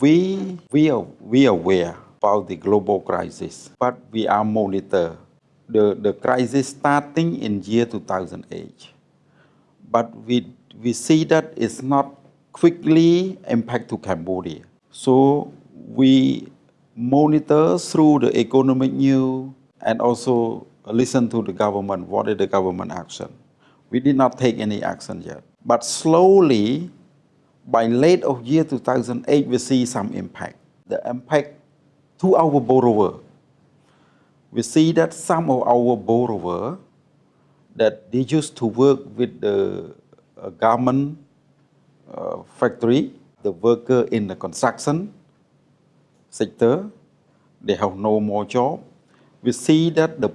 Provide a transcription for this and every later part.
We, we, are, we are aware about the global crisis, but we are monitor the, the crisis starting in year 2008. But we, we see that it's not quickly impact to Cambodia. So we monitor through the economic news and also listen to the government, what is the government action. We did not take any action yet. But slowly, by late of year 2008, we see some impact. The impact to our borrower. We see that some of our borrower that they used to work with the uh, garment uh, factory, the worker in the construction sector, they have no more job. We see that the,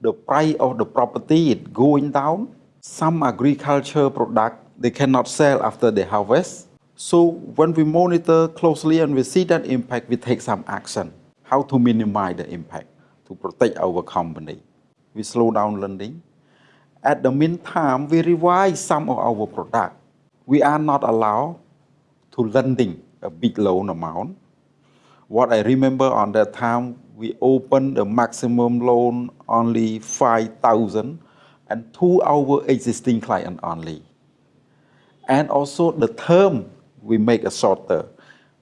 the price of the property is going down. Some agriculture product they cannot sell after they harvest. So when we monitor closely and we see that impact, we take some action. How to minimize the impact to protect our company. We slow down lending. At the meantime, we revise some of our product. We are not allowed to lending a big loan amount. What I remember on that time, we opened the maximum loan only 5,000 and to our existing client only. And also the term we make a shorter.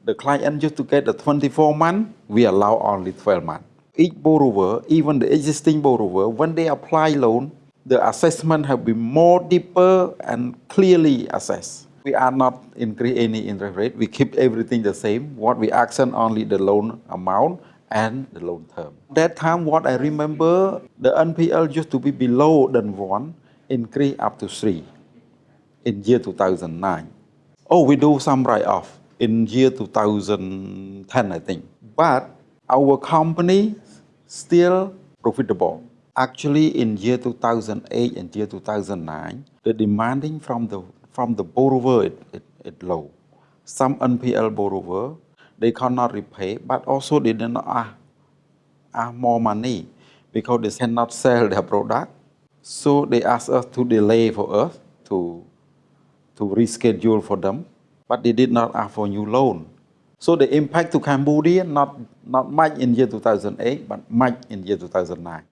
The client used to get a 24 month, we allow only 12 months. Each borrower, even the existing borrower, when they apply loan, the assessment have been more deeper and clearly assessed. We are not increase any interest rate. We keep everything the same. What we action only the loan amount and the loan term. That time, what I remember, the NPL used to be below than one, increase up to three in year 2009. Oh, we do some write-off in year 2010, I think. But our company still profitable. Actually, in year 2008 and year 2009, the demanding from the from the borrower is it, it low. Some NPL borrower, they cannot repay, but also they did not ask, ah, ask ah, more money because they cannot sell their product. So they ask us to delay for us to to reschedule for them, but they did not ask for new loan. So the impact to Cambodia, not, not much in year 2008, but much in year 2009.